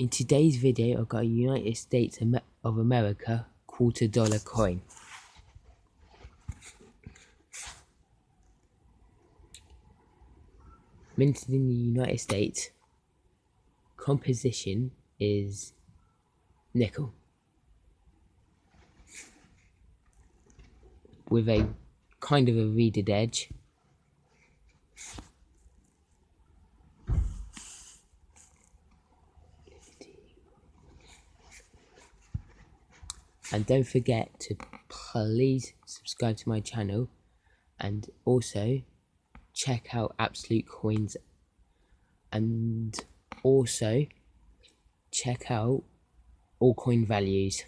In today's video, I've got a United States of America quarter dollar coin. Minted in the United States, composition is nickel. With a kind of a reeded edge. And don't forget to please subscribe to my channel. And also check out absolute coins. And also check out all coin values